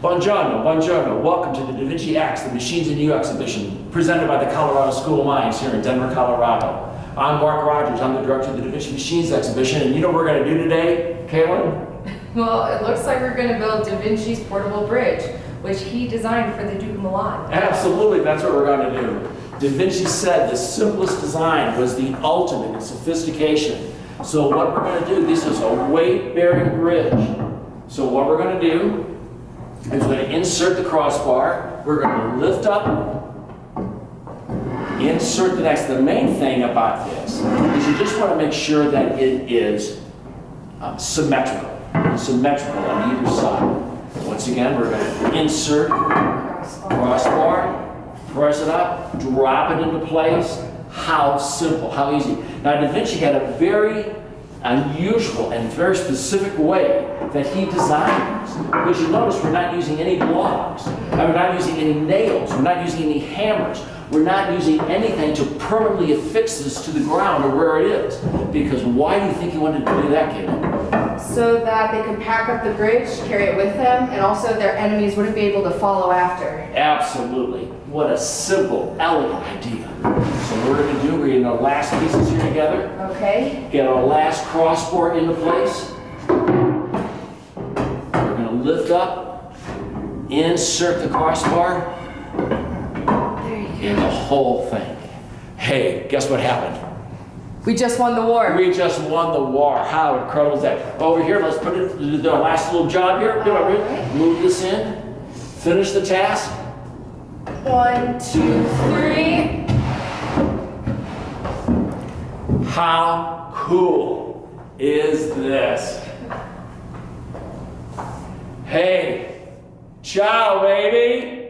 Buongiorno, buongiorno. Welcome to the Da Vinci X, the Machines in You exhibition, presented by the Colorado School of Mines here in Denver, Colorado. I'm Mark Rogers. I'm the director of the Da Vinci Machines exhibition, and you know what we're going to do today, Kaylin? Well, it looks like we're going to build Da Vinci's portable bridge, which he designed for the Duke of Milan. Absolutely, that's what we're going to do. Da Vinci said the simplest design was the ultimate in sophistication. So what we're going to do, this is a weight-bearing bridge. So what we're going to do is we're going to insert the crossbar, we're going to lift up, insert the next. The main thing about this is you just want to make sure that it is uh, symmetrical, symmetrical on either side. Once again, we're going to insert crossbar, press it up, drop it into place. How simple, how easy. Now, Da Vinci had a very unusual and very specific way that he designs. this. Because you notice we're not using any blocks, we're not using any nails, we're not using any hammers, we're not using anything to permanently affix this to the ground or where it is. Because why do you think he wanted to do that, Caleb? So that they can pack up the bridge, carry it with them, and also their enemies wouldn't be able to follow after. Absolutely. What a simple, elegant idea. So we're going to we're going last pieces here together. Okay? Get our last crossbar into place. We're going to lift up, insert the crossbar, in the whole thing. Hey, guess what happened? We just won the war. We just won the war. How incredible is that? Over here, let's put it, do the last little job here. Do it, Ruth. Move this in. Finish the task. One, two, three. How cool is this? Hey, ciao, baby.